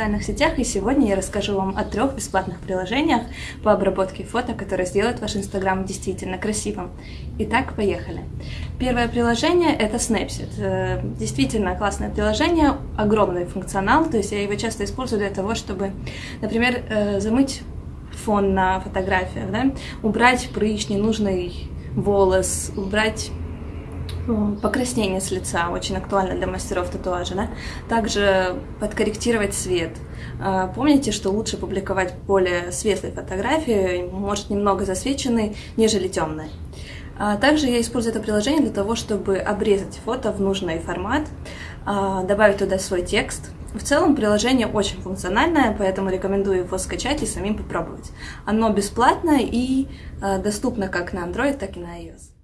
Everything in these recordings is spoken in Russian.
социальных сетях, и сегодня я расскажу вам о трех бесплатных приложениях по обработке фото, которые сделают ваш Инстаграм действительно красивым. Итак, поехали. Первое приложение — это Snapseed. Э, действительно классное приложение, огромный функционал, то есть я его часто использую для того, чтобы, например, э, замыть фон на фотографиях, да? убрать прыщ, ненужный волос, убрать покраснение с лица, очень актуально для мастеров татуажа, да? Также подкорректировать цвет. А, помните, что лучше публиковать более светлые фотографии, может немного засвеченные, нежели темные. А, также я использую это приложение для того, чтобы обрезать фото в нужный формат, а, добавить туда свой текст. В целом приложение очень функциональное, поэтому рекомендую его скачать и самим попробовать. Оно бесплатное и доступно как на Android, так и на iOS.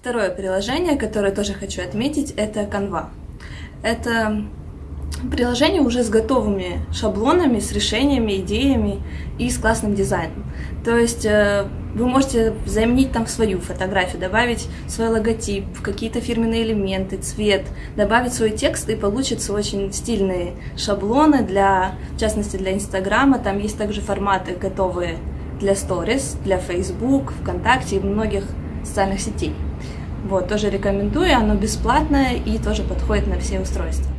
Второе приложение, которое тоже хочу отметить, это Canva. Это приложение уже с готовыми шаблонами, с решениями, идеями и с классным дизайном. То есть э, вы можете заменить там свою фотографию, добавить свой логотип, какие-то фирменные элементы, цвет, добавить свой текст и получится очень стильные шаблоны для, в частности, для Инстаграма. Там есть также форматы готовые для Stories, для Facebook, ВКонтакте и многих социальных сетей. Вот, тоже рекомендую, оно бесплатное и тоже подходит на все устройства.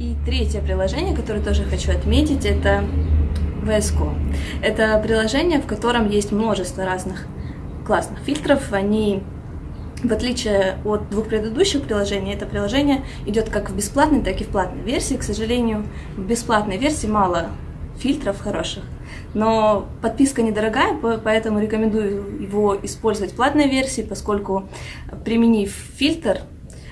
И третье приложение, которое тоже хочу отметить, это VS Это приложение, в котором есть множество разных классных фильтров. Они, в отличие от двух предыдущих приложений, это приложение идет как в бесплатной, так и в платной версии. К сожалению, в бесплатной версии мало фильтров хороших. Но подписка недорогая, поэтому рекомендую его использовать в платной версии, поскольку применив фильтр,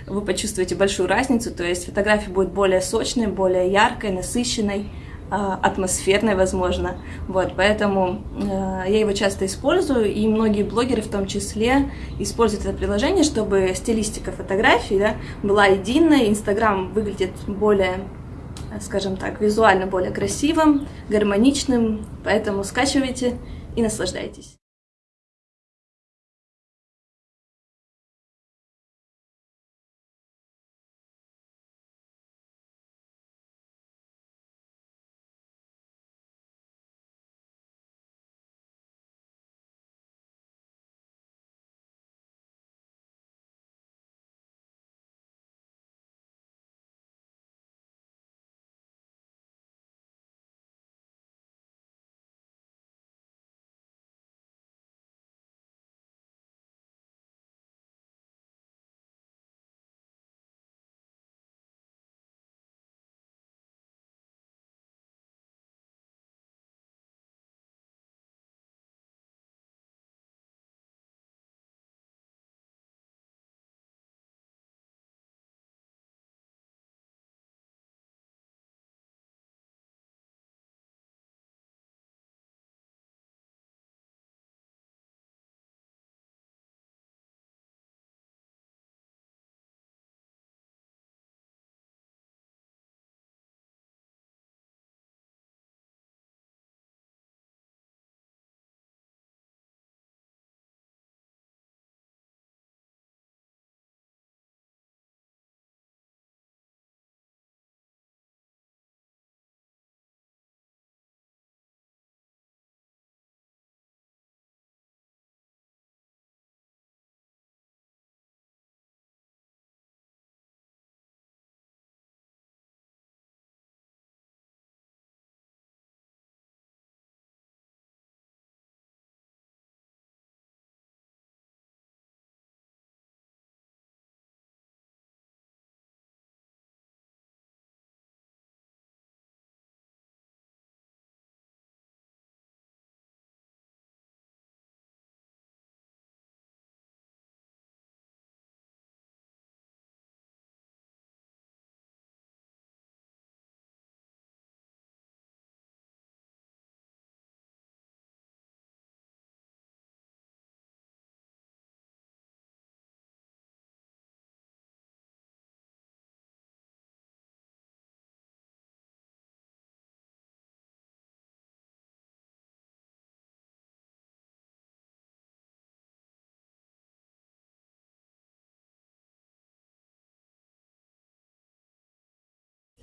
вы почувствуете большую разницу, то есть фотография будет более сочной, более яркой, насыщенной, а, атмосферной, возможно. Вот, поэтому э, я его часто использую, и многие блогеры в том числе используют это приложение, чтобы стилистика фотографий да, была единой, Инстаграм выглядит более скажем так, визуально более красивым, гармоничным, поэтому скачивайте и наслаждайтесь.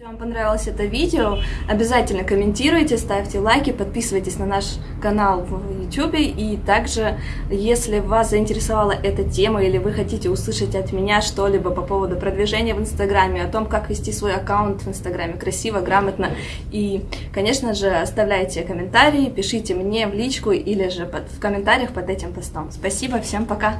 Если вам понравилось это видео, обязательно комментируйте, ставьте лайки, подписывайтесь на наш канал в YouTube. И также, если вас заинтересовала эта тема или вы хотите услышать от меня что-либо по поводу продвижения в Инстаграме, о том, как вести свой аккаунт в Инстаграме красиво, грамотно, и, конечно же, оставляйте комментарии, пишите мне в личку или же под, в комментариях под этим постом. Спасибо, всем пока!